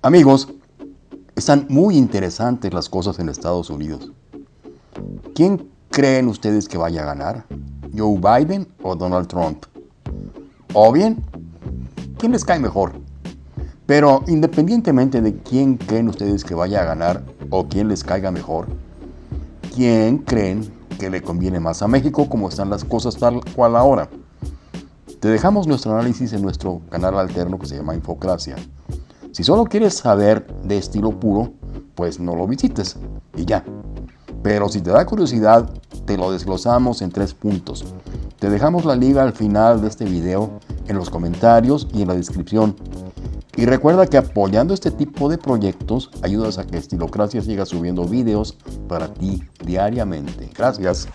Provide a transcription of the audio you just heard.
Amigos, están muy interesantes las cosas en Estados Unidos. ¿Quién creen ustedes que vaya a ganar? ¿Joe Biden o Donald Trump? O bien, ¿quién les cae mejor? Pero independientemente de quién creen ustedes que vaya a ganar o quién les caiga mejor, ¿quién creen que le conviene más a México como están las cosas tal cual ahora? Te dejamos nuestro análisis en nuestro canal alterno que se llama Infocracia. Si solo quieres saber de estilo puro, pues no lo visites y ya. Pero si te da curiosidad, te lo desglosamos en tres puntos. Te dejamos la liga al final de este video, en los comentarios y en la descripción. Y recuerda que apoyando este tipo de proyectos ayudas a que Estilocracia siga subiendo videos para ti diariamente. Gracias.